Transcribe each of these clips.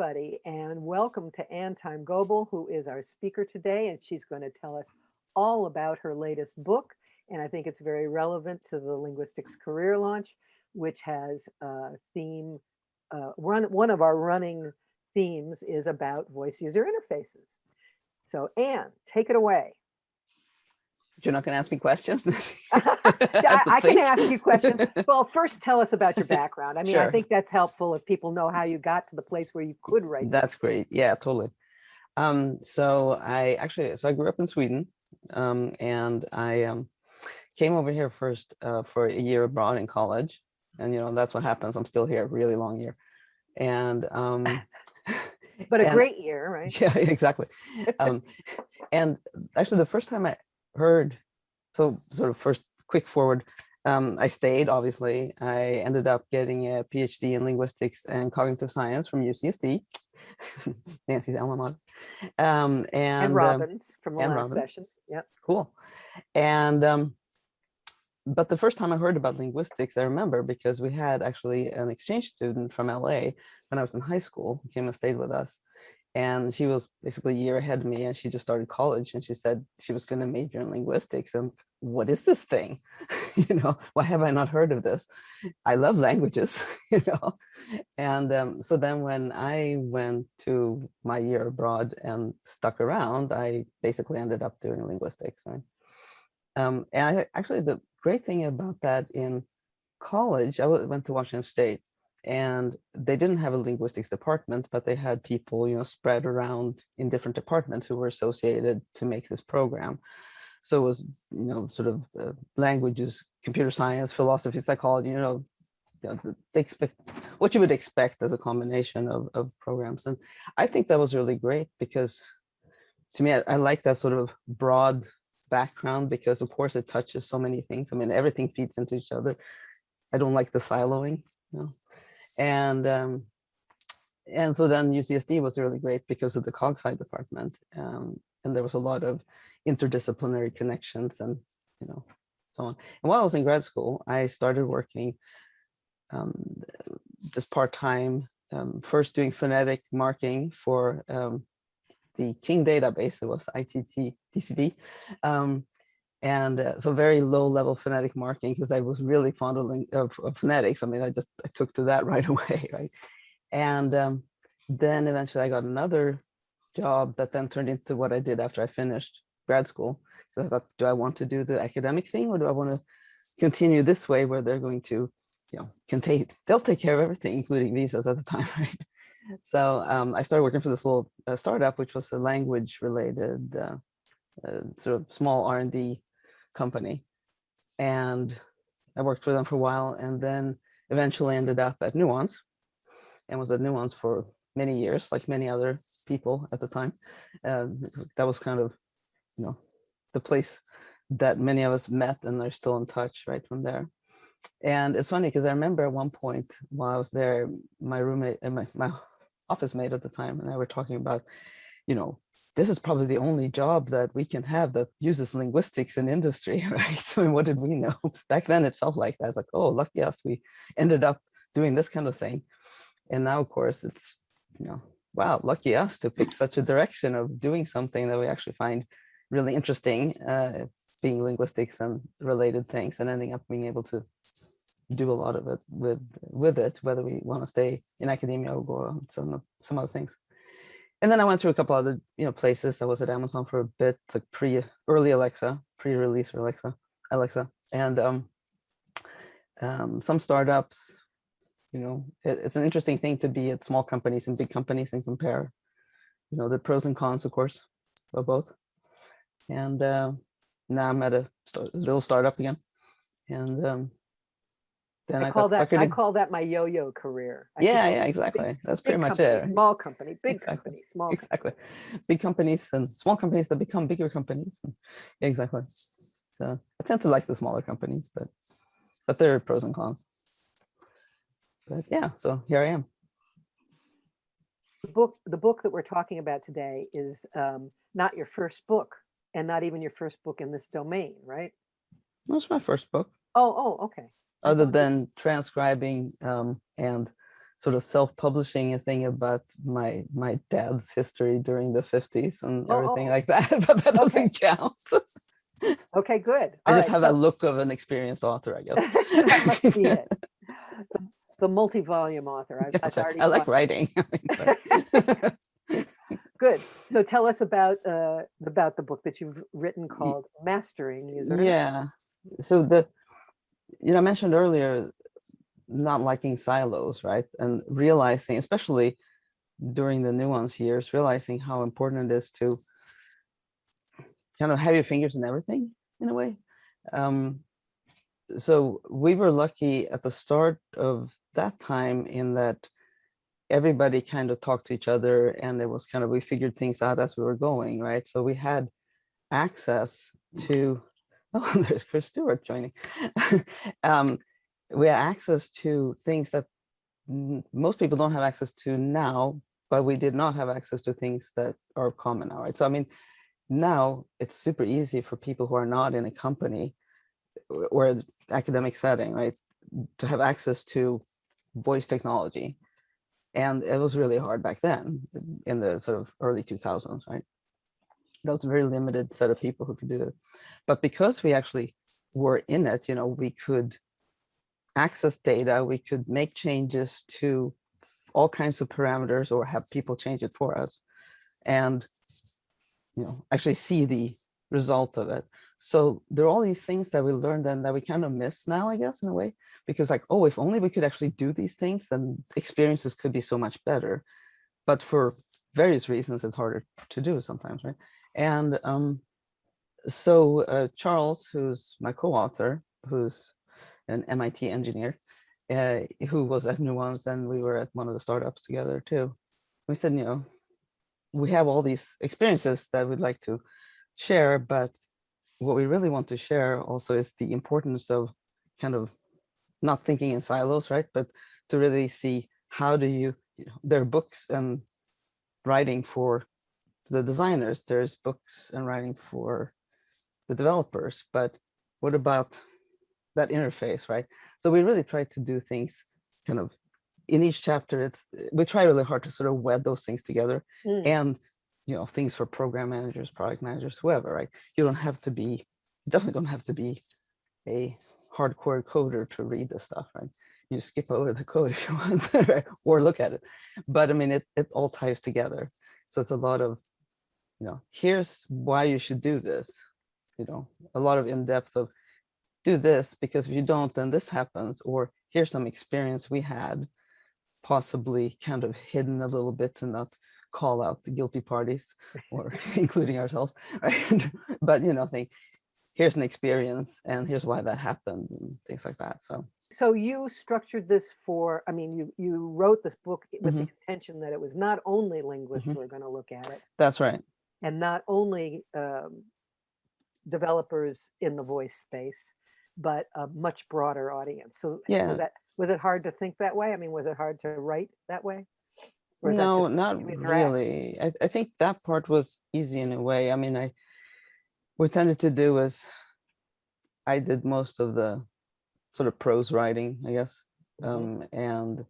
Everybody, and welcome to Ann Thymé-Gobbel, who is our speaker today, and she's going to tell us all about her latest book. And I think it's very relevant to the linguistics career launch, which has a theme. Uh, run one of our running themes is about voice user interfaces. So Anne, take it away. You're not going to ask me questions? I, I can ask you questions. Well, first tell us about your background. I mean, I think that's helpful if people know how you got to the place where you could write. That's great. Yeah, totally. Um, so I actually, so I grew up in Sweden, um, and I um, came over here first uh, for a year abroad in college, and you know that's what happens. I'm still here, really long year, and um, But a and- great year, right? yeah, exactly. Um, and actually, the first time I heard, so sort of first quick forward, um, I stayed. Obviously, I ended up getting a PhD in linguistics and cognitive science from UCSD, Nancy's alma mater. Um, and, And um, Robbins from the last Robbins. session. Yep. cool. And um, but the first time I heard about linguistics, I remember because we had actually an exchange student from LA when I was in high school, who came and stayed with us. And she was basically a year ahead of me and she just started college and she said she was going to major in linguistics. And what is this thing? you know, why have I not heard of this? I love languages, you know. And um, so then when I went to my year abroad and stuck around, I basically ended up doing linguistics. Right? Um, and I, actually, the great thing about that in college, i went to Washington State and they didn't have a linguistics department, but they had people, you know, spread around in different departments who were associated to make this program. So it was, you know, sort of uh, languages, computer science, philosophy, psychology, you know, you know, expect what you would expect as a combination of, of programs. And I think that was really great because to me, I, I like that sort of broad background because of course it touches so many things. I mean, everything feeds into each other. I don't like the siloing, you know. And um, and so then UCSD was really great because of the cog sci department. Um, and there was a lot of interdisciplinary connections and you know so on. And while I was in grad school, I started working um, just part-time, um, first doing phonetic marking for um, the King database, it was ITT TCD. And uh, so very low level phonetic marking because I was really fond of, of, of phonetics. I mean, I just I took to that right away, right? And um, then eventually I got another job that then turned into what I did after I finished grad school. So I thought, do I want to do the academic thing or do I want to continue this way where they're going to, you know, can take, they'll take care of everything, including visas at the time, right? So um, I started working for this little uh, startup, which was a language related uh, uh, sort of small R&D company. And I worked for them for a while and then eventually ended up at Nuance and was at Nuance for many years, like many other people at the time. Um, that was kind of, you know, the place that many of us met and are still in touch right from there. And it's funny because I remember at one point while I was there, my roommate and my, my office mate at the time and I were talking about, you know, this is probably the only job that we can have that uses linguistics in industry, right? I mean, what did we know? Back then it felt like that. It's like, oh, lucky us, we ended up doing this kind of thing. And now, of course, it's, you know, wow, lucky us to pick such a direction of doing something that we actually find really interesting, uh, being linguistics and related things and ending up being able to do a lot of it with with it, whether we want to stay in academia or go on some some other things. And then I went through a couple other you know places. I was at Amazon for a bit, like pre early Alexa, pre-release Alexa, Alexa, and um, um, some startups. You know, it, it's an interesting thing to be at small companies and big companies and compare. You know, the pros and cons, of course, of both. And uh, now I'm at a start, little startup again, and um, then I, I call that, I call that my yo-yo career. I Yeah, yeah, exactly. That's pretty much company, it. Small company, big Exactly. company, small. company. exactly big companies and small companies that become bigger companies and- exactly so i tend to like the smaller companies but but there are pros and cons but yeah so here i am The book, the book that we're talking about today is um, not your first book and not even your first book in this domain, right? that's my first book Oh, oh, okay. I other than transcribing um and sort of self-publishing a thing about my my dad's history during the 50s and Oh, everything oh. like that, but that Okay. doesn't count. Okay, good. I All just right, have so- that look of an experienced author, I guess. That must be it. The- The multi-volume author. I've- That's I've right. already I like writing. I Good. So tell us about, uh, about the book that you've written called Mastering User. yeah. So the, you know, I mentioned earlier, not liking silos, right? And realizing, especially during the nuance years, realizing how important it is to kind of have your fingers in everything in a way. Um, so we were lucky at the start of that time in that everybody kind of talked to each other and it was kind of, we figured things out as we were going, right? So we had access to, oh, there's Chris Stewart joining. um, we had access to things that most people don't have access to now, but we did not have access to things that are common now, right? So I mean, now it's super easy for people who are not in a company or academic setting, right, to have access to voice technology. And it was really hard back then in the sort of early 2000s, right? Was a very limited set of people who could do it. But because we actually were in it, you know, we could access data, we could make changes to all kinds of parameters or have people change it for us. And, you know, actually see the result of it. So there are all these things that we learned and that we kind of miss now, I guess, in a way, because like, oh, if only we could actually do these things, then experiences could be so much better. But for various reasons, it's harder to do sometimes, right? And um, so uh, Charles, who's my co-author, who's an MIT engineer, uh, who was at Nuance, and we were at one of the startups together too. We said, you know, we have all these experiences that we'd like to share, but what we really want to share also is the importance of kind of not thinking in silos, right? But to really see how do you, you know, there are books and writing for the designers, there's books and writing for the developers, but what about that interface, right? So we really try to do things kind of in each chapter. It's we try really hard to sort of wed those things together Mm, and you know things for program managers product managers whoever right you don't have to be definitely don't have to be a hardcore coder to read this stuff right you skip over the code if you want right? or look at it but i mean it, it all ties together so it's a lot of you know here's why you should do this you know a lot of in-depth of do this because if you don't then this happens or here's some experience we had possibly kind of hidden a little bit to not call out the guilty parties or including ourselves right but you know think here's an experience and here's why that happened and things like that so So you structured this for, I mean, you, you wrote this book with the Mhm. intention that it was not only linguists Mhm. who are going to look at it that's right and not only um, developers in the voice space, but a much broader audience. So Yeah. was that, was it hard to think that way? I mean, was it hard to write that way? Is that no not really I, I think that part was easy in a way i mean i what tended to do was i did most of the sort of prose writing i guess Mhm. um and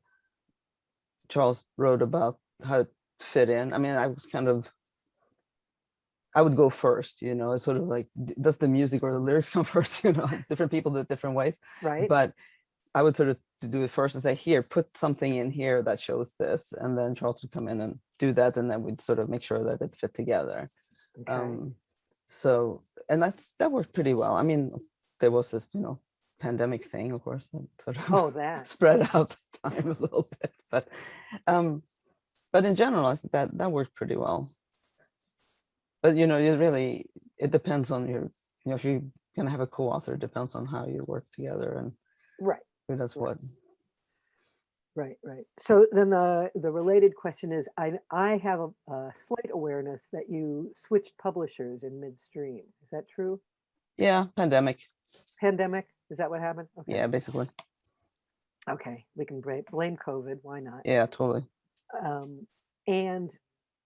charles wrote about how to fit in i mean i was kind of i would go first you know it's sort of like does the music or the lyrics come first you know different people do it different ways Right? but I would sort of do it first and say, here, put something in here that shows this. And then Charles would come in and do that. And then we'd sort of make sure that it fit together. Okay. Um, so, and that's, that worked pretty well. I mean, there was this, you know, pandemic thing, of course, that sort of Oh, that. spread out the time a little bit, but, um, but in general, I think that, that worked pretty well. But, you know, it really, it depends on your, you know, if you're going to have a co-author, it depends on how you work together and Right. who does what. Right, right. So then the, the related question is, I, I have a, a slight awareness that you switched publishers in midstream. Is that true? Yeah, pandemic. Pandemic? Is that what happened? Okay. Yeah, basically. Okay, we can blame, blame COVID. Why not? Yeah, totally. Um, and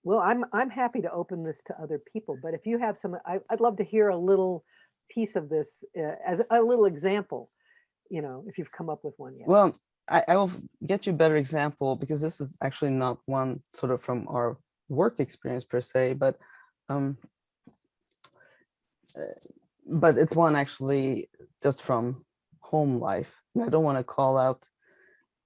well, I'm, I'm happy to open this to other people, but if you have some, I, I'd love to hear a little piece of this uh, as a little example, you know, if you've come up with one yet. Well, I, I will get you a better example because this is actually not one sort of from our work experience per se, but um, uh, but it's one actually just from home life. I don't want to call out,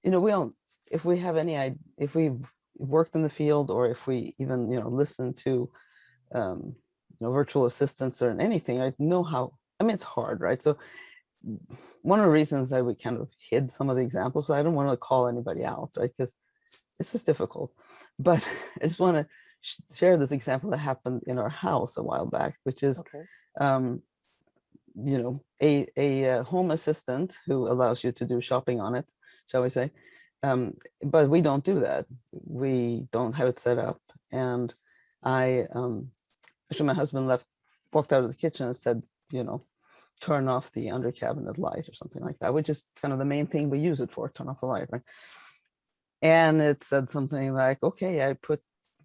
you know, we don't, if we have any, if we've worked in the field or if we even, you know, listen to, um, you know, virtual assistants or anything, I know how, I mean, it's hard, right? So one of the reasons that we kind of hid some of the examples, so I don't want to call anybody out, right? Because it's just difficult. But I just want to share this example that happened in our house a while back, which is Okay. um, you know, a, a uh, home assistant who allows you to do shopping on it, shall we say. Um, but we don't do that. We don't have it set up. And I, um, actually my husband left, walked out of the kitchen and said, you know, turn off the under cabinet light or something like that, which is kind of the main thing we use it for, turn off the light, right? And it said something like, okay, I put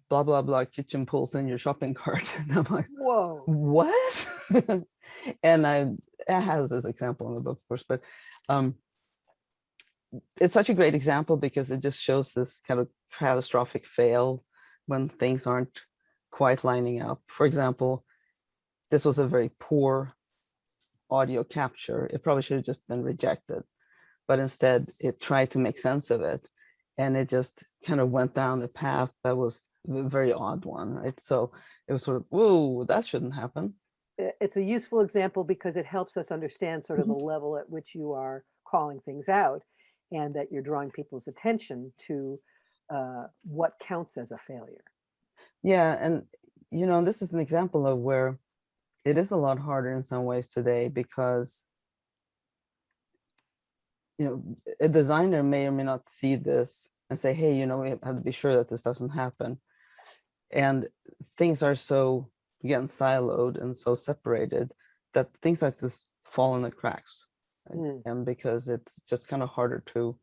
blah, blah, blah kitchen pools in your shopping cart. And I'm like, Whoa. what? and I it has this example in the book, of course, but um, it's such a great example because it just shows this kind of catastrophic fail when things aren't quite lining up. For example, this was a very poor audio capture. It probably should have just been rejected, but instead it tried to make sense of it. And it just kind of went down a path that was a very odd one, right? So it was sort of, whoa, that shouldn't happen. it's a useful example because it helps us understand sort of the mm-hmm. level at which you are calling things out and that you're drawing people's attention to uh, what counts as a failure. Yeah, and you know, this is an example of where it is a lot harder in some ways today because you know, a designer may or may not see this and say, hey, you know, we have to be sure that this doesn't happen. And things are so, again, siloed and so separated that things like this fall in the cracks. Mm. And because it's just kind of harder to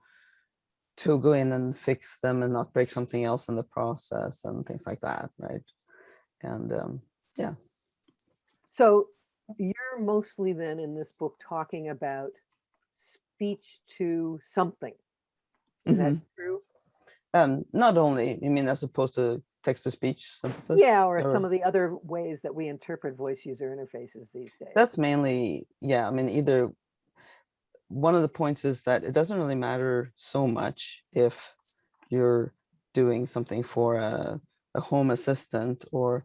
to go in and fix them and not break something else in the process and things like that, right? And um, yeah. So you're mostly then in this book talking about speech to something. Is that true? um, not only, I mean, as opposed to text to speech synthesis. Yeah, or some of the other ways that we interpret voice user interfaces these days. That's mainly, yeah, I mean, either one of the points is that it doesn't really matter so much if you're doing something for a, a home assistant or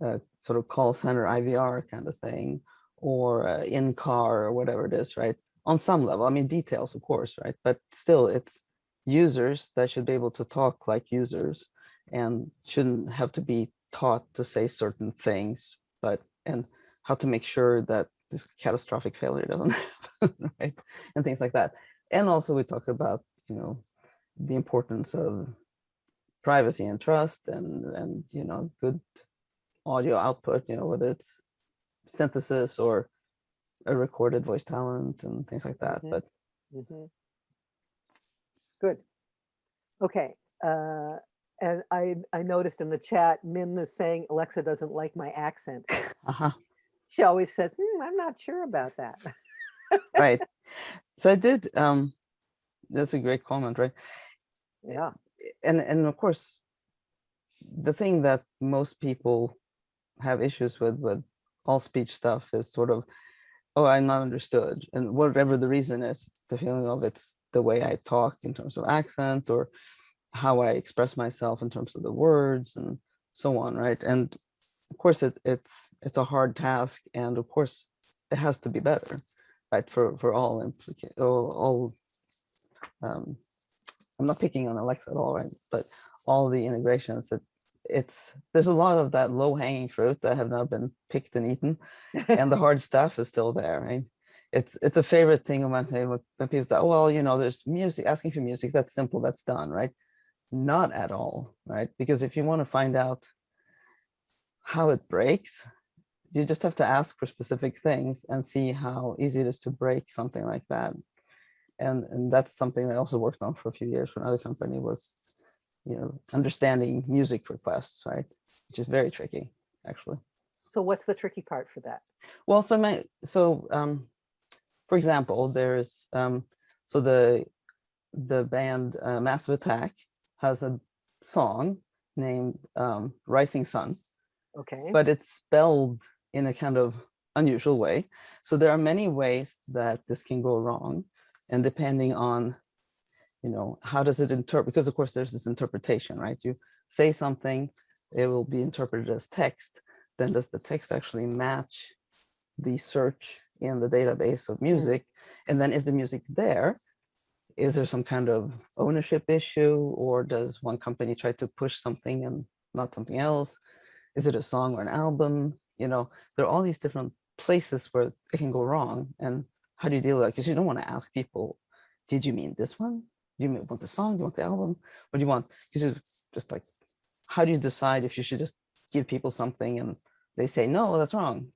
a sort of call center IVR kind of thing, or uh, in car or whatever it is, right? On some level, I mean, details, of course, right? But still, it's users that should be able to talk like users and shouldn't have to be taught to say certain things, but and how to make sure that this catastrophic failure doesn't happen, right? And things like that. And also we talk about, you know, the importance of privacy and trust and, and, you know, good audio output, you know, whether it's synthesis or a recorded voice talent and things like that. Mhm. But Mhm. Good. Okay. Uh, and I, I noticed in the chat, Mim is saying Alexa doesn't like my accent. uh-huh, She always says, "Hmm, I'm not sure about that. right. So I did, um, that's a great comment, right? Yeah. and and of course the thing that most people have issues with with all speech stuff is sort of oh i'm not understood and whatever the reason is the feeling of it's the way i talk in terms of accent or how i express myself in terms of the words and so on right and of course it, it's it's a hard task and of course it has to be better right for for all implica all, all um I'm not picking on Alexa at all, right? But all the integrations that it's there's a lot of that low hanging fruit that have not been picked and eaten, and the hard stuff is still there, right? It's it's a favorite thing of mine say when when people say, oh, well, you know, there's music, asking for music, that's simple, that's done, right? Not at all, right? Because if you want to find out how it breaks, you just have to ask for specific things and see how easy it is to break something like that. And and that's something I also worked on for a few years for another company was you know understanding music requests right? Which is very tricky actually. So what's the tricky part for that? well so my so um for example there's um so the the band uh, Massive Attack has a song named um, Risingson, Okay. but it's spelled in a kind of unusual way. So there are many ways that this can go wrong. And depending on, you know, how does it interpret, because of course there's this interpretation, right? You say something, it will be interpreted as text. Then does the text actually match the search in the database of hmm. music? And then is the music there? Is there some kind of ownership issue or does one company try to push something and not something else? Is it a song or an album? You know, there are all these different places where it can go wrong. And how do you deal with that? Because you don't want to ask people, did you mean this one? Do you want the song? Do you want the album? What do you want? Because it's just like, how do you decide if you should just give people something and they say, no, that's wrong,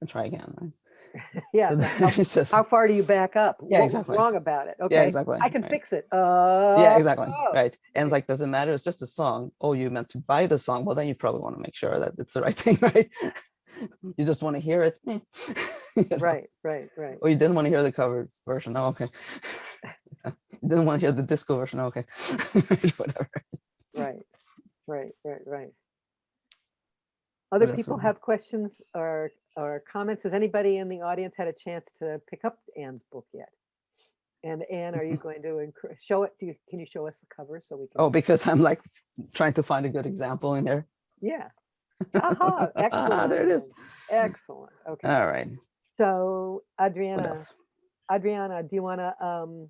and try again, right? Yeah. So How, just, how far do you back up? Yeah, What exactly. Wrong about it. Okay. yeah, exactly. I can right. fix it. Uh, yeah exactly oh, right and it's like does it matter it's just a song oh you meant to buy the song well then you probably want to make sure that it's the right thing right you just want to hear it. You know? Right, right, right. or you didn't want to hear the cover version oh okay you didn't want to hear the disco version oh, okay whatever Right, right, right, right. Other people have questions or, or comments? Has anybody in the audience had a chance to pick up Anne's book yet? And Anne, are you going to show it? Do you, can you show us the cover so we can? oh because i'm like trying to find a good example in there. Yeah. Aha, Ah, excellent. there it is Excellent. Okay. all right So Adriana, Adriana, do you want to, um,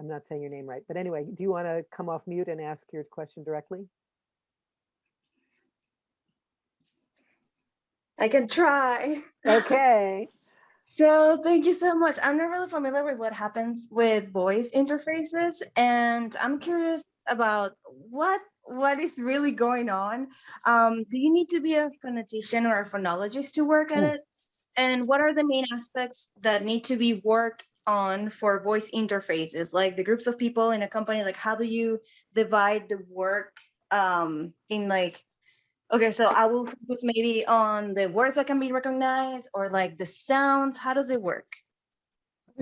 I'm not saying your name right, but anyway, do you want to come off mute and ask your question directly? I can try. Okay. So thank you so much. I'm not really familiar with what happens with voice interfaces, and I'm curious about what what is really going on. Um, do you need to be a phonetician or a phonologist to work at it? And what are the main aspects that need to be worked on for voice interfaces, like the groups of people in a company? Like, how do you divide the work um, in like Okay, so I will focus maybe on the words that can be recognized or like the sounds. How does it work?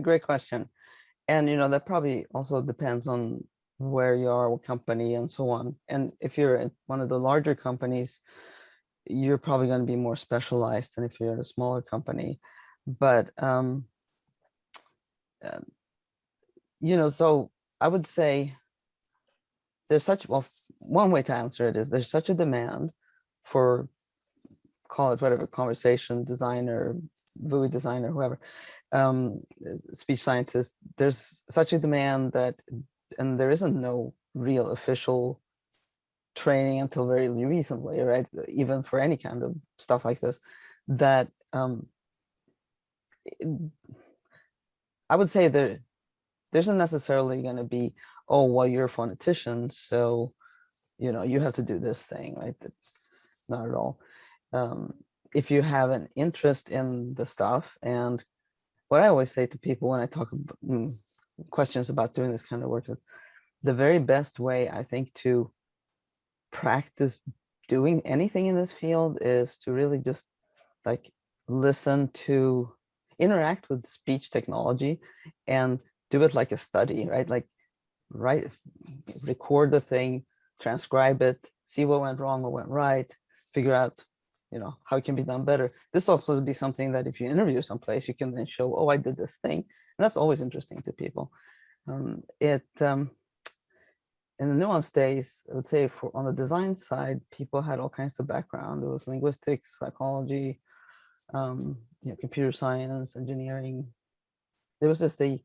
Great question. And you know, that probably also depends on where you are, what company and so on. And if you're at one of the larger companies, you're probably going to be more specialized than if you're at a smaller company. But um, um, you know, so I would say there's such well, one way to answer it is there's such a demand for call it whatever conversation designer, VUI designer, whoever, um, speech scientist, there's such a demand that, and there isn't no real official training until very recently, right? Even for any kind of stuff like this, that um, I would say there, there isn't necessarily going to be, oh, well, you're a phonetician, so you know you have to do this thing, right? Not at all. Um, if you have an interest in the stuff, and what I always say to people when I talk about mm, questions about doing this kind of work is the very best way I think to practice doing anything in this field is to really just like listen to interact with speech technology and do it like a study, right? Like write, record the thing, transcribe it, see what went wrong, what went right, figure out, you know, how it can be done better. This also be something that if you interview someplace, you can then show, oh, I did this thing. And that's always interesting to people. Um, it, um, in the nuance days, I would say for on the design side, people had all kinds of background. It was linguistics, psychology, um, you know, computer science, engineering. There was just a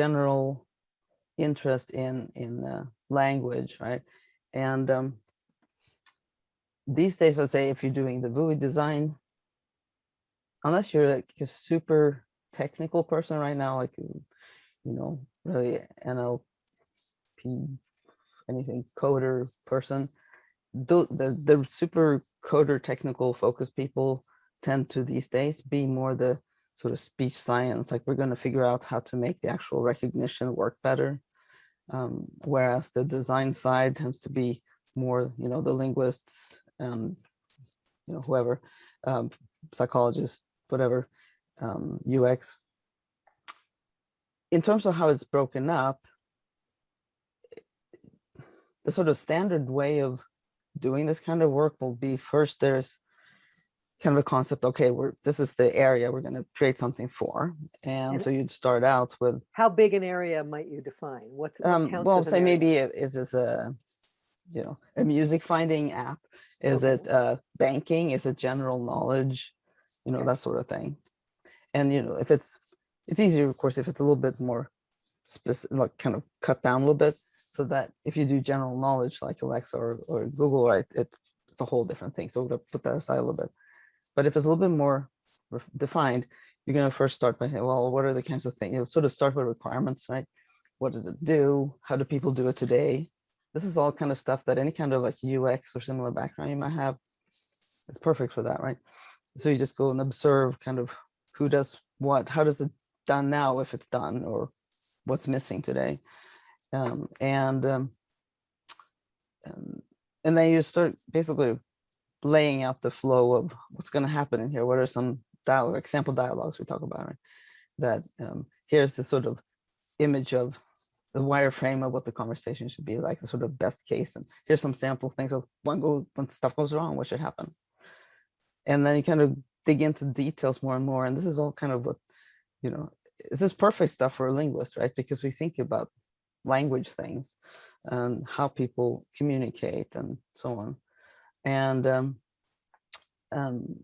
general interest in in uh, language, right? And um, these days, I'd say if you're doing the VUI design, unless you're like a super technical person right now, like you you know, really NLP, anything coder person, the the, the super coder technical focused people tend to these days be more the sort of speech science, like we're going to figure out how to make the actual recognition work better. Um, whereas the design side tends to be more, you know, the linguists and, you know, whoever, um, psychologists, whatever, um, UX. In terms of how it's broken up, the sort of standard way of doing this kind of work will be first there's kind of a concept, okay, we're, this is the area we're gonna create something for. And And- so you'd start out with, How big an area might you define? What's, what um, well, say area? maybe, is this a, you know, a music finding app? Is it uh, banking? Is it general knowledge? You know, that sort of thing. And, you know, if it's, it's easier, of course, if it's a little bit more specific, like kind of cut down a little bit. So that if you do general knowledge like Alexa or, or Google, right, it's a whole different thing. So we'll put that aside a little bit. But if it's a little bit more defined, you're going to first start by saying, well, what are the kinds of things, you know, sort of start with requirements, right? What does it do? How do people do it today? This is all kind of stuff that any kind of like UX or similar background you might have. It's perfect for that, right? So you just go and observe kind of who does what, how does it done now if it's done or what's missing today. Um, and, um, um, and then you start basically laying out the flow of what's going to happen in here. What are some dialogue, example dialogues we talk about, right? That um, here's the sort of image of the wireframe of what the conversation should be like, the sort of best case. And here's some sample things of when go when stuff goes wrong, what should happen. And then you kind of dig into details more and more. And this is all kind of what, you know, this is perfect stuff for a linguist, right? Because we think about language things and how people communicate and so on. And um, um,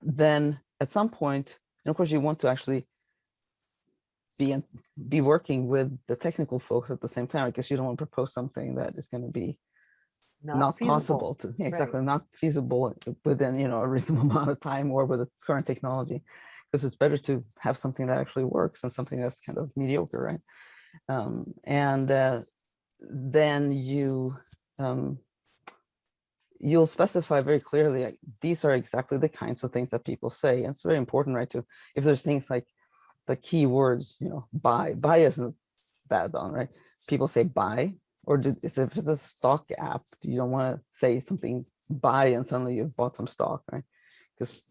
then at some point, and of course you want to actually be in, be working with the technical folks at the same time because you don't want to propose something that is going to be not, feasible. possible to yeah, exactly not feasible within you know a reasonable amount of time or with the current technology because it's better to have something that actually works than something that's kind of mediocre right um, and uh, then you um, you'll specify very clearly like, these are exactly the kinds of things that people say and it's very important right to if there's things like the key words you know buy buy isn't bad on right people say buy or if it's a stock app, you don't want to say something buy and suddenly you've bought some stock, right? Because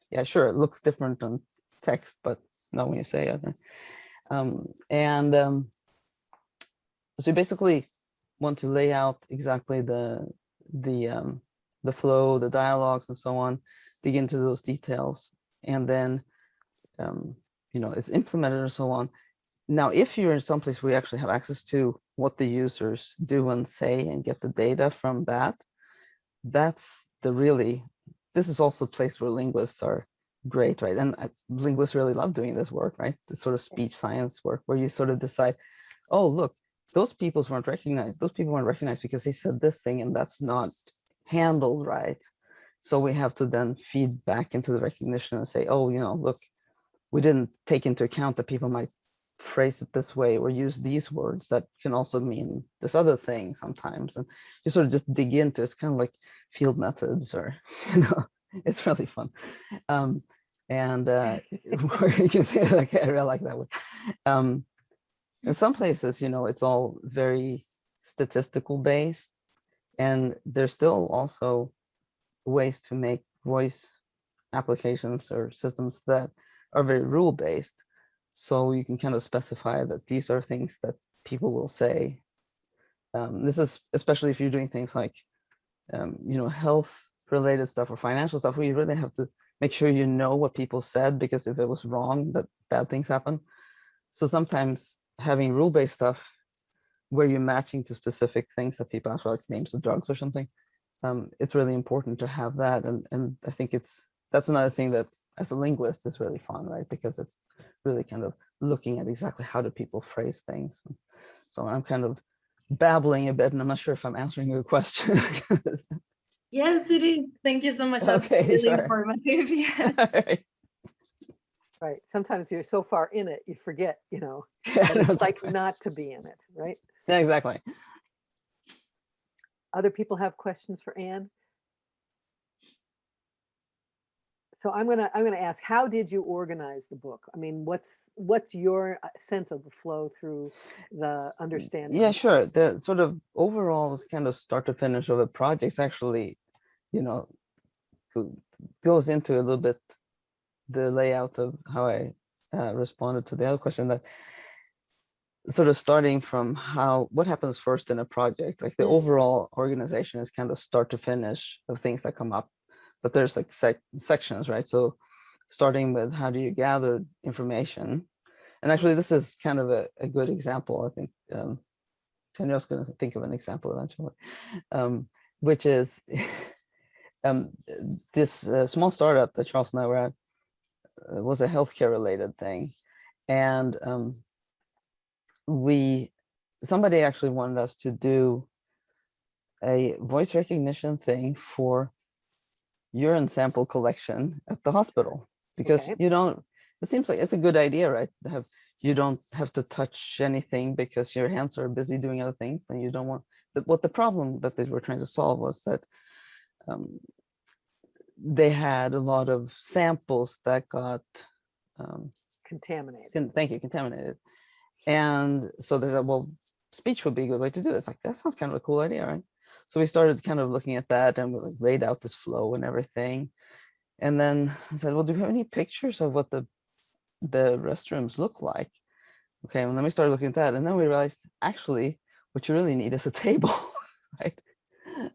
yeah, sure, it looks different on text, but not when you say it. Right? Um, and um, so you basically want to lay out exactly the the um, the flow, the dialogues, and so on, dig into those details, and then um, you know it's implemented and so on. Now, if you're in some place where you actually have access to what the users do and say and get the data from that, that's the really, this is also a place where linguists are great, right? And uh, linguists really love doing this work, right? The sort of speech science work where you sort of decide, oh, look, those people weren't recognized. Those people weren't recognized because they said this thing and that's not handled right. So we have to then feed back into the recognition and say, oh, you know, look, we didn't take into account that people might phrase it this way or use these words that can also mean this other thing sometimes. And you sort of just dig into it's kind of like field methods or you know it's really fun. Um and uh you can say like i really like that one um in some places you know it's all very statistical based and there's still also ways to make voice applications or systems that are very rule based so you can kind of specify that these are things that people will say. Um, this is especially if you're doing things like, um, you know, health related stuff or financial stuff, where you really have to make sure you know what people said, because if it was wrong, that bad things happen. So sometimes having rule-based stuff where you're matching to specific things that people ask for, like names of drugs or something, um, it's really important to have that. And, and I think it's, that's another thing that as a linguist is really fun, right? Because it's really kind of looking at exactly how do people phrase things. So I'm kind of babbling a bit and I'm not sure if I'm answering your question. Yes, it is. Thank you so much. That's Okay, really sure. informative. Yeah. Alright. Right. Sometimes you're so far in it, you forget, you know, Yeah, it's like exactly. not to be in it, right? Yeah, exactly. Other people have questions for Anne? So I'm gonna, I'm gonna ask, how did you organize the book? I mean, what's, what's your uh, sense of the flow through the understanding? Yeah, sure. The sort of overall was kind of start to finish of a project actually, you know, goes into a little bit the layout of how I uh, responded to the other question that sort of starting from how what happens first in a project like the Mm. overall organization is kind of start to finish of things that come up but there's like sec- sections right? So starting with how do you gather information? And actually this is kind of a, a good example i think um Danielle's going to think of an example eventually um which is um this uh, small startup that charles and i were at uh, was a healthcare related thing. And um we somebody actually wanted us to do a voice recognition thing for urine sample collection at the hospital because Okay. you don't it seems like it's a good idea right to have you don't have to touch anything because your hands are busy doing other things and you don't want but what the problem that they were trying to solve was that um, they had a lot of samples that got um, Contaminated. con- thank you, contaminated. And so they said, well, speech would be a good way to do it. It's like, that sounds kind of a cool idea, right? So we started kind of looking at that and we like laid out this flow and everything. And then I said, well, do we have any pictures of what the the restrooms look like? Okay, well, then we started looking at that. And then we realized, actually, what you really need is a table, right?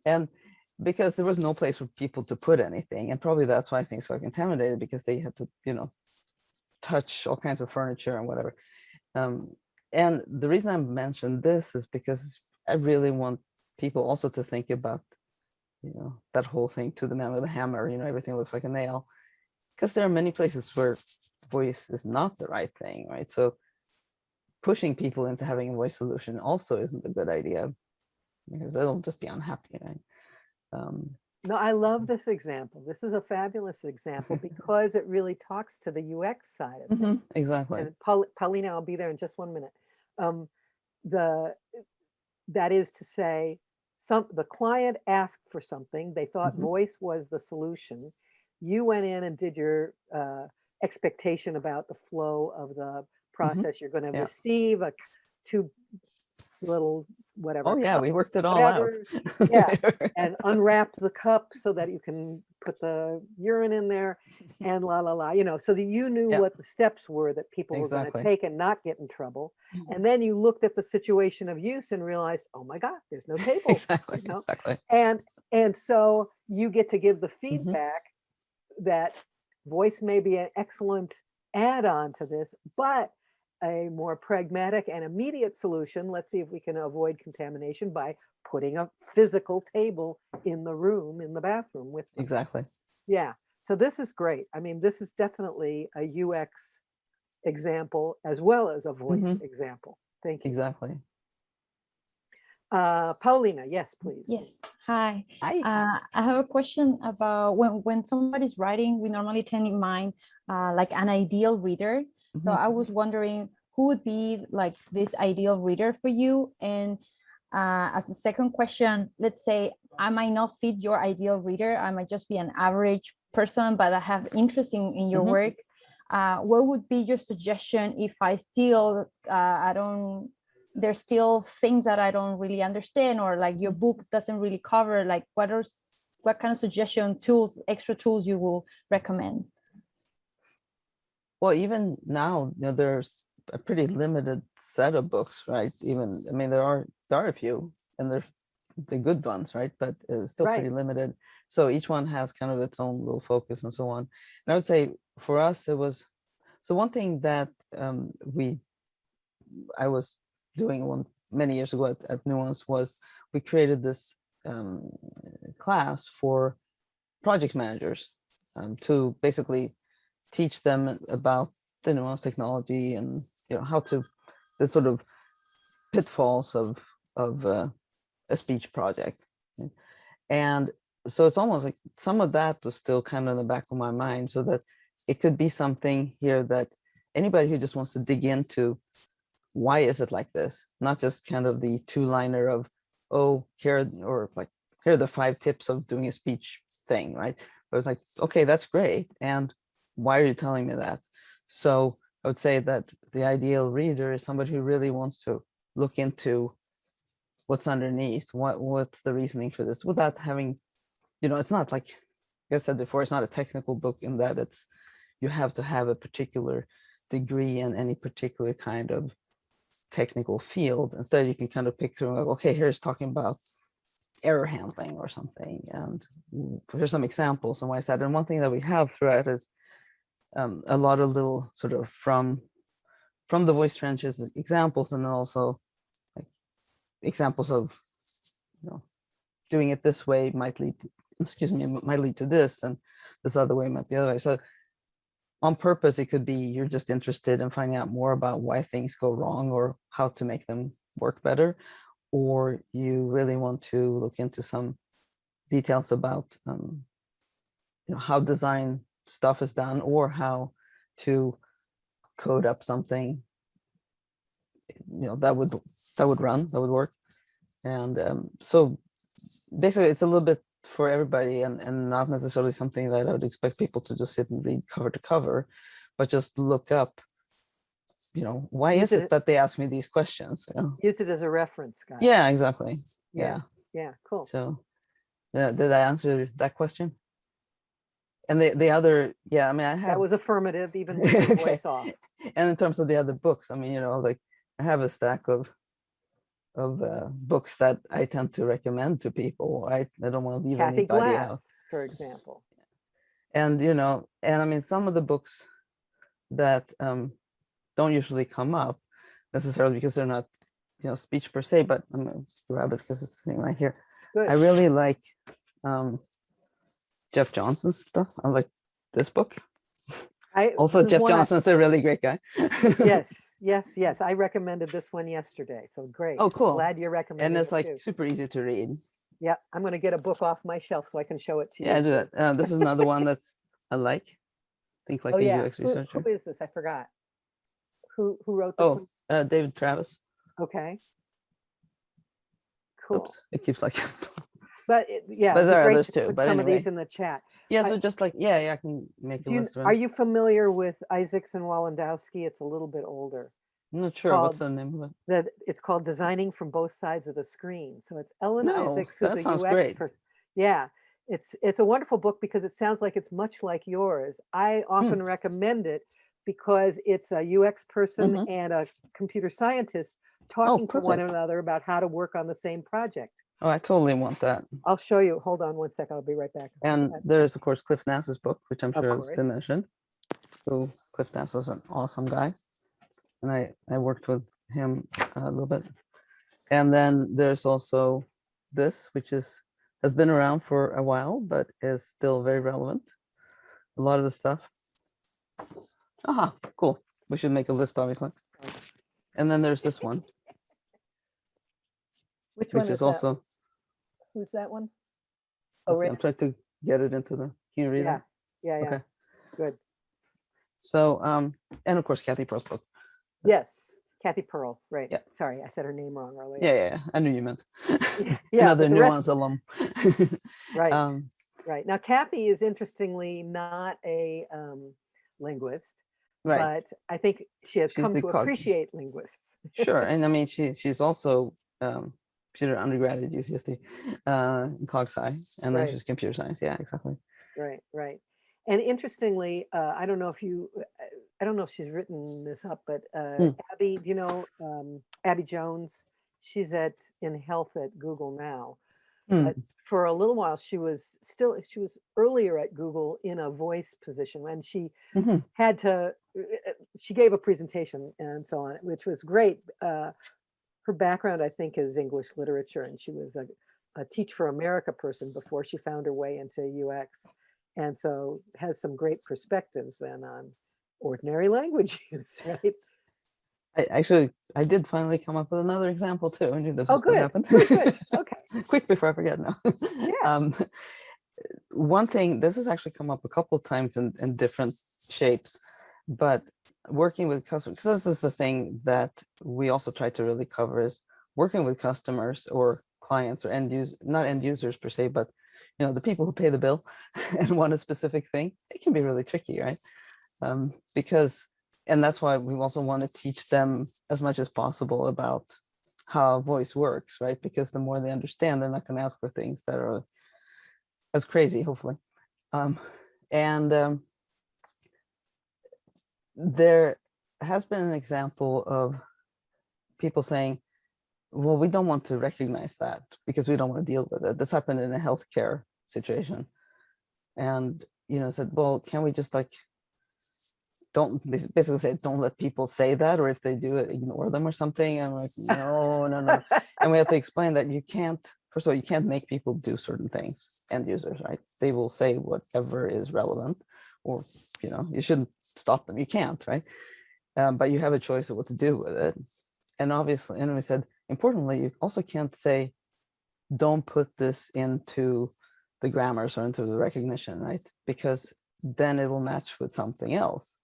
And because there was no place for people to put anything. And probably that's why things got contaminated because they had to, you know, touch all kinds of furniture and whatever. Um, and the reason I mentioned this is because I really want people also to think about, you know, that whole thing to the man with a hammer, you know, everything looks like a nail. Because there are many places where voice is not the right thing, right? So pushing people into having a voice solution also isn't a good idea because they'll just be unhappy, right? Um, No, I love this example. This is a fabulous example because it really talks to the UX side of things. mhm, exactly. And Paul, Paulina, I'll be there in just one minute. Um, the, that is to say, some, the client asked for something, they thought Mhm. voice was the solution. You went in and did your, uh, expectation about the flow of the process. You're gonna Mm-hmm. Yeah. receive a two little, whatever. Oh yeah, we worked it all out. yeah, and unwrap the cup so that you can put the urine in there and la la la, you know, so that you knew Yeah. what the steps were that people were gonna take and not get in trouble. Mhm. And then you looked at the situation of use and realized, oh my God, there's no table. exactly, you know? exactly. And, and so you get to give the Mm-hmm. feedback that voice may be an excellent add-on to this, but a more pragmatic and immediate solution, let's see if we can avoid contamination by putting a physical table in the room, in the bathroom with them. Exactly. Yeah, so this is great. I mean, this is definitely a UX example as well as a voice Mhm. example. Thank you. Exactly. Uh, Paulina, yes, please. Yes, hi. Hi. Uh, I have a question about when, when somebody's writing, we normally tend in mind uh, like an ideal reader. So. I was wondering who would be like this ideal reader for you? And uh, as a second question, let's say I might not fit your ideal reader. I might just be an average person, but I have interest in, in your Mhm. work. Uh, what would be your suggestion if I still, uh, I don't, there's still things that I don't really understand or like your book doesn't really cover, like what are, what kind of suggestion tools, extra tools you will recommend? Well, even now, you know, there's a pretty limited set of books, right? Even, I mean, there are there are a few, and they're the good ones, right? But it's still pretty limited. So each one has kind of its own little focus and so on. And I would say for us, it was so one thing that um, we I was doing one many years ago at, at Nuance was we created this um, class for project managers um, to basically teach them about the nuance technology and you know how to the sort of pitfalls of of uh, a speech project. And so it's almost like some of that was still kind of in the back of my mind so that it could be something here that anybody who just wants to dig into why is it like this? Not just kind of the two liner of oh here or like here are the five tips of doing a speech thing right? But it's like okay that's great and why are you telling me that so i would say that the ideal reader is somebody who really wants to look into what's underneath what what's the reasoning for this without having you know it's not like like i said before it's not a technical book in that it's you have to have a particular degree in any particular kind of technical field. Instead, you can kind of pick through like, okay, here's talking about error handling or something. And mm, here's some examples and why is that. And one thing that we have throughout is um, a lot of little sort of from from the voice trenches examples and then also like examples of you know doing it this way might lead to, excuse me might lead to this and this other way might be the other way. So on purpose it could be you're just interested in finding out more about why things go wrong or how to make them work better or you really want to look into some details about um, you know how design stuff is done or how to code up something you know that would that would run that would work and um, so basically it's a little bit for everybody and and not necessarily something that i would expect people to just sit and read cover to cover but just look up you know why Use is it- it that they ask me these questions you know? Use it as a reference, guys. yeah exactly Yeah. yeah Yeah, cool. so uh, did i answer that question and the the other yeah i mean i have That was affirmative, even with voice off. and in terms of the other books i mean you know like i have a stack of of uh, books that i tend to recommend to people right i don't want to leave Cathy anybody out for example. and you know and i mean some of the books that um don't usually come up necessarily because they're not you know speech per se but i'm gonna grab it because it's sitting right here Good. i really like um jeff johnson's stuff i like this book I also jeff johnson's a really great guy Yes, yes, yes. I recommended this one yesterday, so great. Oh, cool. Glad you recommended and it's it like super easy to read Yeah, I'm gonna get a book off my shelf so I can show it to you. Yeah, I do that. Uh, this is another one that's I like. Think like Oh, a yeah. UX Who, researcher. who is this? I forgot. Who, who wrote this Oh, uh, David Travis. Okay. Cool. Oops, it keeps like. But it- yeah. But there are great others to too, put but Some of these in the chat. yeah, I- so just like yeah, yeah, I can make a you, list. are you familiar with Isaacs and Walendowski? It's a little bit older. I'm not sure what's the name of it. That it's called Designing from Both Sides of the Screen. So it's Ellen No, Isaacs, who's a UX person. Yeah, it's it's a wonderful book because it sounds like it's much like yours. I Hmm. often recommend it because it's a UX person Mhm. and a computer scientist talking to one another about how to work on the same project. Oh, I totally want that. I'll show you. Hold on one sec. I'll be right back. And there's of course Cliff Nass's book, which I'm Of sure has been mentioned. So Cliff Nass was an awesome guy, and I I worked with him uh, a little bit. And then there's also this, which is has been around for a while, but is still very relevant. A lot of the stuff. Aha, cool. We should make a list, obviously. And then there's this one, Which one which is is that? also. Who's that one? Oh. I'm trying to get it into the. Can you read Yeah, it? yeah, yeah. Okay. Good. So, um, and of course, Cathy Pearl's book. Yes, Cathy Pearl, right. Yeah. Sorry, I said her name wrong earlier. Yeah, yeah, yeah, I knew you meant. Yeah, Another but the rest- nuance alum. Right, um, right. Now Cathy is interestingly not a um, linguist, right, but I think she has She's come to appreciate linguists. sure. And I mean, she she's also um, did undergrad at UCSD uh, in cog sci, and then just computer science. Yeah, exactly. Right, right. And interestingly, uh, I don't know if you, uh, I don't know if she's written this up, but uh, Hmm. Abby, do you know um, Abby Jones? She's at in health at Google now. Hmm. But for a little while, she was still she was earlier at Google in a voice position, and she Mhm. had to. uh, She gave a presentation and so on, which was great. Uh, her background, I think, is English literature, and she was a, a Teach for America person before she found her way into UX, and so has some great perspectives then on ordinary language use, right? I actually I did finally come up with another example too. I knew this Oh, was going to good, happen. good, good. Okay, Quick before I forget now. Yeah. Um, one thing this has actually come up a couple of times in, in different shapes, but working with customers, because this is the thing that we also try to really cover is working with customers or clients or end users, not end users per se, but you know the people who pay the bill and want a specific thing. It can be really tricky, right? Um, because and that's why we also want to teach them as much as possible about how voice works, right? Because the more they understand, they're not going to ask for things that are as crazy, hopefully. Um, and um, there has been an example of people saying, well, we don't want to recognize that because we don't want to deal with it. This happened in a healthcare situation. And, you know, said, well, can we just like, don't basically say, don't let people say that, or if they do it, ignore them or something. I'm like, no, no, no. And we have to explain that you can't, first of all, you can't make people do certain things, end users, right? They will say whatever is relevant, or, you know, you shouldn't stop them. You can't, right? Um, but you have a choice of what to do with it. And obviously, and we said, importantly, you also can't say, don't put this into the grammars or into the recognition, right? Because then it will match with something else.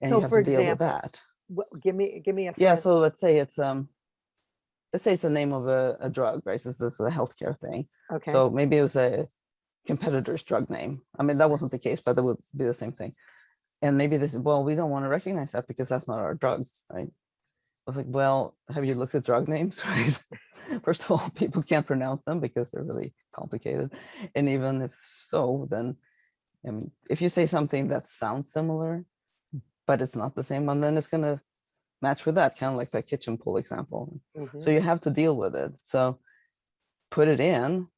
And So you have to deal with that. Wh- Give me, give me a. Yeah, so let's say it's um let's say it's the name of a, a drug, right? So this is a healthcare thing. Okay, So maybe it was a competitor's drug name. I mean, that wasn't the case, but that would be the same thing. And maybe this, well, we don't want to recognize that because that's not our drug, right? I was like, well, have you looked at drug names, right? First of all, people can't pronounce them because they're really complicated. And even if so, then if you say something that sounds similar, but it's not the same one, then it's gonna match with that, kind of like that kitchen pool example. mhm, So you have to deal with it. So put it in,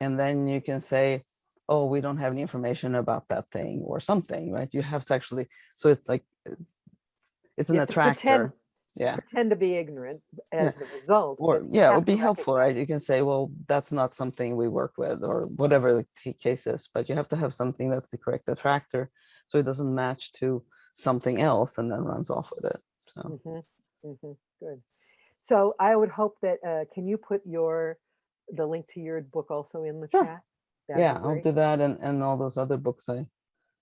and then you can say, oh, we don't have any information about that thing or something, right? You have to actually, so it's like, uh, it's an have pretend- attractor. Yeah. pretend to be ignorant as the result. Or, yeah, it would be helpful, right? You can say, well, that's not something we work with or whatever the case is, but you have to have something that's the correct attractor. So it doesn't match to something else and then runs off with it. So, Mhm, Mm -hmm. Good. So I would hope that, uh, can you put your, the link to your book also in the Sure. chat? Yeah, I'll do that and, and all those other books I,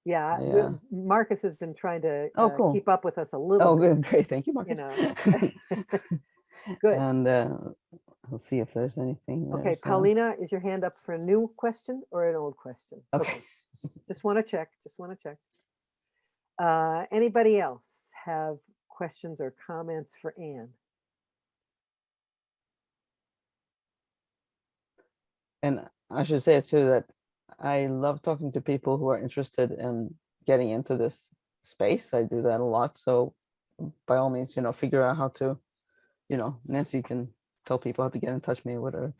Yeah, yeah. Marcus has been trying to Oh, uh, cool. keep up with us a little. oh, bit, good, great. Thank you, Marcus. know, Good. And uh, I'll see if there's anything. there, Okay, so- Paulina, is your hand up for a new question or an old question? Okay. Just want to check, just want to check. Uh, Anybody else have questions or comments for Ann? And I should say too that I love talking to people who are interested in getting into this space. I do that a lot. So by all means, you know, figure out how to, you know, Nancy can tell people how to get in touch with me or whatever.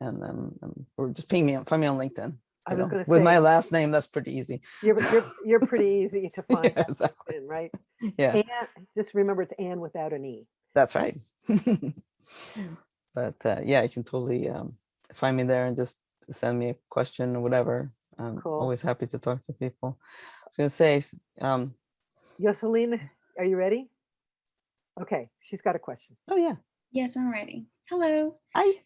And um, um, or just ping me, on, find me on LinkedIn. I was gonna With my last name, that's pretty easy. You're, you're, you're pretty easy to find, Yeah, exactly. LinkedIn, right? Yeah, Ann, just remember it's Ann without an E. that's right. but uh, yeah, you can totally um, find me there and just send me a question or whatever. I'm Cool. always happy to talk to people. I was gonna say, s- um, Jocelyn, are you ready? Okay, she's got a question. oh yeah, Yes, I'm ready. Hello. I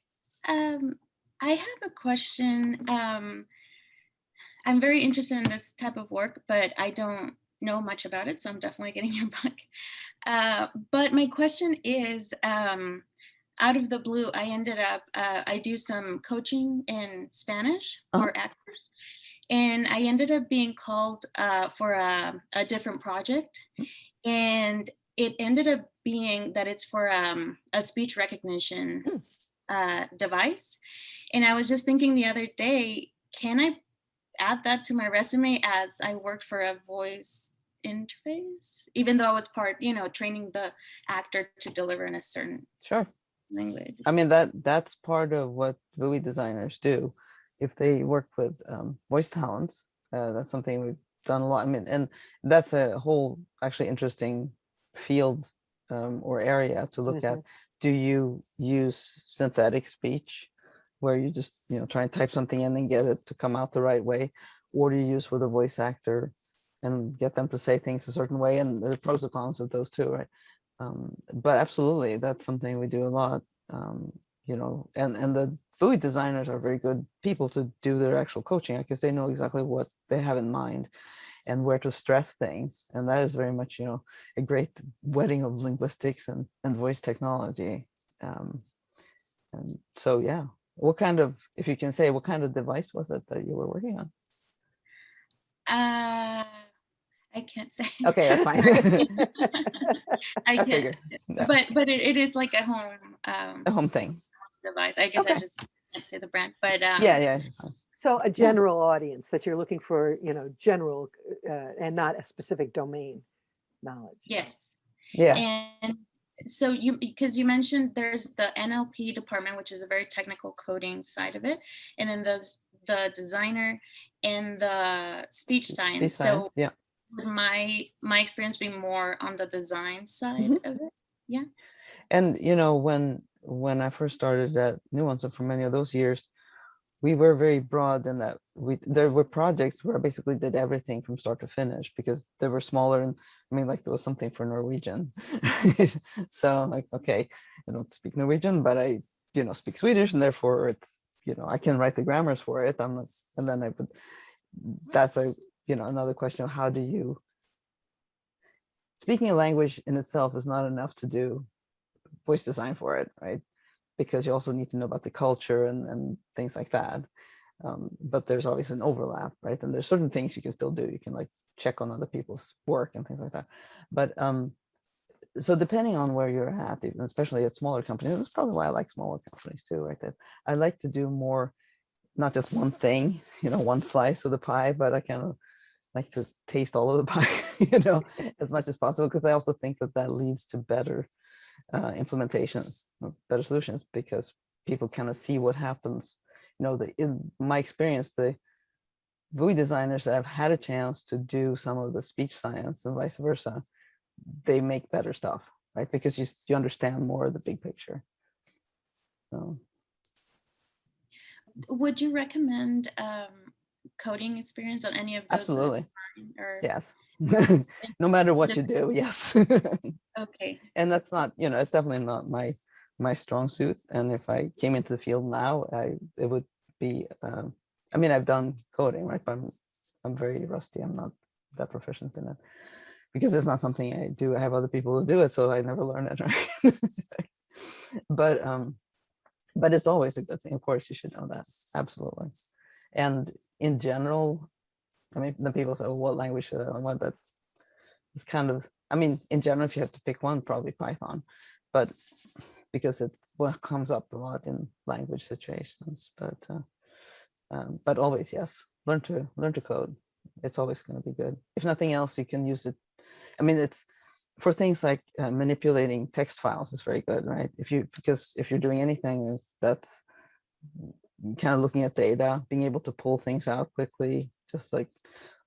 Um, I have a question. Um, I'm very interested in this type of work, but I don't know much about it, so I'm definitely getting your book. Uh, but my question is, um, out of the blue, I ended up, uh, I do some coaching in Spanish Uh-huh. for actors, and I ended up being called uh, for a, a different project, and it ended up being that it's for um, a speech recognition uh, device. And I was just thinking the other day, can I add that to my resume as I worked for a voice interface, even though I was part, you know, training the actor to deliver in a certain sure. Language. I mean that that's part of what VUI designers do. If they work with um, voice talents, uh, that's something we've done a lot. I mean, and that's a whole actually interesting field um, or area to look at. Do you use synthetic speech, where you just you know try and type something in and get it to come out the right way, or do you use with a voice actor and get them to say things a certain way? And the pros and cons of those two, right? Um, but absolutely that's something we do a lot um, you know and and the VUI designers are very good people to do their actual coaching because they know exactly what they have in mind and where to stress things and that is very much you know a great wedding of linguistics and, and voice technology um, and so yeah. What kind of if you can say what kind of device was it that you were working on? Uh, I can't say. okay that's fine I I can't. figured yeah, But but it, it is like a home um, a home thing device. I guess I just can't say the brand, but um, yeah yeah. So a general audience that you're looking for, you know, general uh, and not a specific domain knowledge. Yes. yeah And so you because you mentioned there's the NLP department, which is a very technical coding side of it, and then there's the designer and the speech Speech science. So yeah. My my experience being more on the design side Mhm. of it. Yeah. And you know, when when I first started at Nuance, and for many of those years, we were very broad in that we there were projects where I basically did everything from start to finish because they were smaller and I mean like there was something for Norwegian. so I'm like, okay, I don't speak Norwegian, but I, you know, speak Swedish and therefore it's, you know, I can write the grammars for it. I'm not, and then I would, that's a, you know, another question of how do you, speaking a language in itself is not enough to do voice design for it, right? Because you also need to know about the culture and, and things like that. Um, but there's always an overlap, right? And there's certain things you can still do. You can like check on other people's work and things like that. But um, so depending on where you're at, especially at smaller companies, that's probably why I like smaller companies too, right? That I like to do more, not just one thing, you know, one slice of the pie, but I kind of like to taste all of the pie, you know, as much as possible, because I also think that that leads to better uh, implementations, better solutions, because people kind of see what happens. You know, the, in my experience, the GUI designers that have had a chance to do some of the speech science and vice versa, they make better stuff, right? Because you, you understand more of the big picture. So, Would you recommend um, coding experience on any of those? absolutely, Or, yes. no matter what you do, yes. Okay. and that's not you know it's definitely not my my strong suit and if i came into the field now i it would be um i mean i've done coding right but i'm i'm very rusty i'm not that proficient in it because it's not something i do i have other people who do it so i never learn it right but um but it's always a good thing of course you should know that absolutely and in general i mean the people say what language should i learn that's it's kind of I mean, in general, if you have to pick one, probably Python, but because it's what comes up a lot in language situations. But uh, um, but always, yes, learn to learn to code. It's always going to be good. If nothing else, you can use it. I mean, it's for things like uh, manipulating text files is very good, right? If you because if you're doing anything that's kind of looking at data, being able to pull things out quickly, just like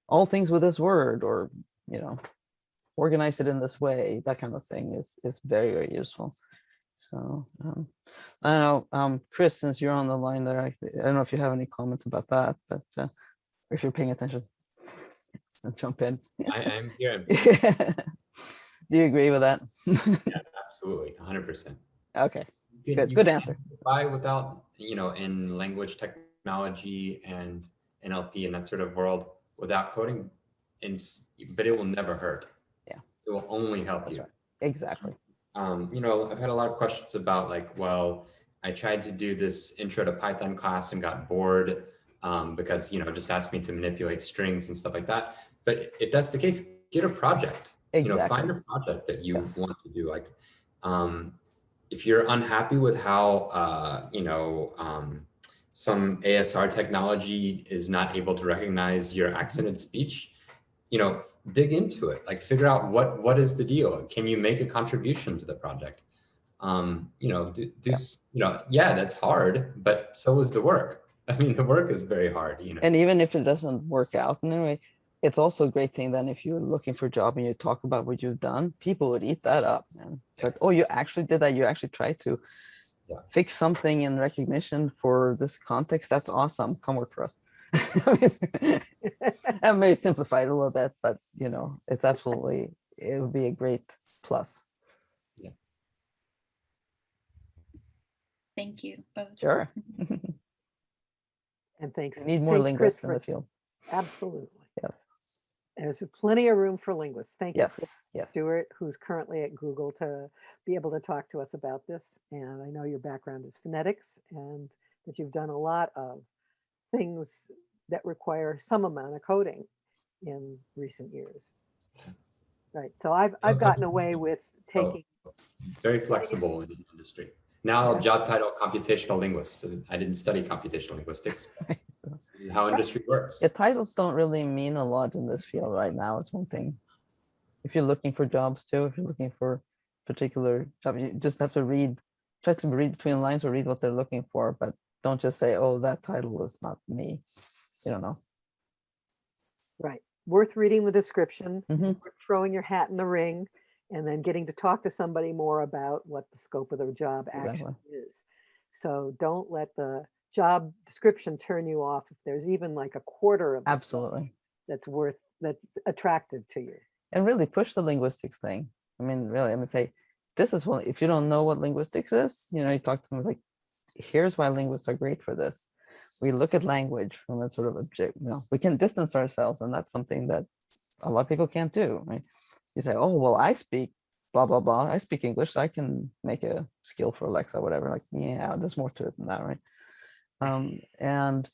all things with this word or you know organize it in this way, that kind of thing is is very, very useful. So um, I don't know, um, Chris, since you're on the line there, I, I don't know if you have any comments about that, but uh, if you're paying attention, jump in. I am here, Do you agree with that? yeah, absolutely, hundred percent. okay, good, good answer. Buy without, you know, in language technology and NLP and that sort of world without coding, and but it will never hurt. Yeah. It will only help That's you. right. Exactly. Um, you know, I've had a lot of questions about like, well, I tried to do this intro to Python class and got bored um, because, you know, just asked me to manipulate strings and stuff like that. But if that's the case, get a project. Exactly. You know, find a project that you Yes. want to do. Like, um, if you're unhappy with how, uh, you know, um, some ASR technology is not able to recognize your accented speech, you know, dig into it. Like, figure out what what is the deal. Can you make a contribution to the project? Um, you know, do, do Yeah. you know, yeah, that's hard, but so is the work. I mean, the work is very hard. You know, And even if it doesn't work out in any way, it's also a great thing then if you're looking for a job and you talk about what you've done, people would eat that up, man. It's like, oh, you actually did that. You actually tried to Yeah. fix something in recognition for this context. That's awesome. Come work for us. I may simplify it a little bit, but you know, it's absolutely, it would be a great plus. Thank you both. Sure. And thanks. We need more thanks, linguists in the field. Absolutely. Yes. There's plenty of room for linguists. Thank you. Yes. Chris Yes. Stewart, who's currently at Google to be able to talk to us about this. And I know your background is phonetics and that you've done a lot of things that require some amount of coding in recent years. Right. So I've, I've oh, gotten away with Oh. taking, very flexible in the industry. Now, Yeah. job title computational linguist. I didn't study computational linguistics. This is how industry works. Yeah, titles don't really mean a lot in this field right now. It's one thing. If you're looking for jobs too, if you're looking for particular job. You just have to read, try to read between the lines or read what they're looking for, but don't just say, oh, that title is not me. You don't know. Right. Worth reading the description, Mhm. worth throwing your hat in the ring, and then getting to talk to somebody more about what the scope of the job actually is. So don't let the job description turn you off if there's even like a quarter of Absolutely. that's worth, that's attractive to you. And really push the linguistics thing. I mean, really, I would say, this is one, if you don't know what linguistics is, you know, you talk to them like, here's why linguists are great for this. We look at language from a sort of object, you know, we can distance ourselves and that's something that a lot of people can't do, right? You say, oh, well, I speak blah, blah, blah. I speak English, so I can make a skill for Alexa, whatever. Like, yeah, there's more to it than that, right? Um, and,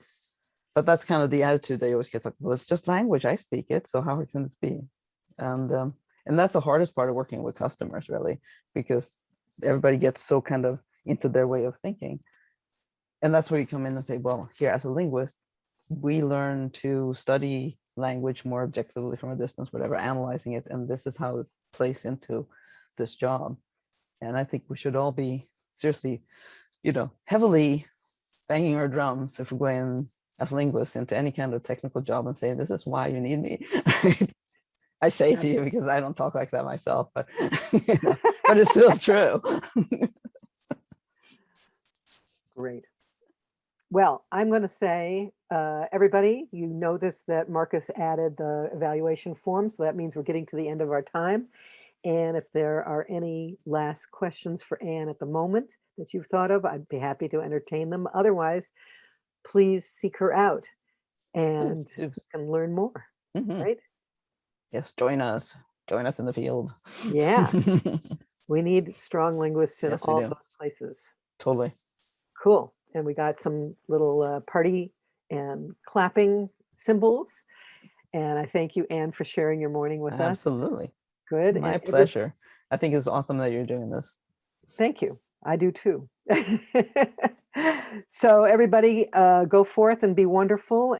but that's kind of the attitude they always get like, well, it's just language, I speak it, so how hard can this be? And, um, and that's the hardest part of working with customers, really, because everybody gets so kind of into their way of thinking. And that's where you come in and say, well, here as a linguist, we learn to study language more objectively from a distance, whatever, analyzing it. And this is how it plays into this job. And I think we should all be seriously, you know, heavily banging our drums if we're going as linguists into any kind of technical job and say, this is why you need me. I say to you because I don't talk like that myself, but, you know, but it's still true. Great. Well, I'm going to say, uh, everybody, you notice that Marcus added the evaluation form, so that means we're getting to the end of our time. And if there are any last questions for Ann at the moment that you've thought of, I'd be happy to entertain them. Otherwise, please seek her out and you can learn more, Mhm. right? Yes, join us. Join us in the field. Yeah, we need strong linguists in Yes, all those places. totally. Cool. And we got some little uh, party and clapping symbols. And I thank you, Ann, for sharing your morning with us. Absolutely. Good. My and pleasure. I think it's awesome that you're doing this. Thank you. I do too. so everybody uh, go forth and be wonderful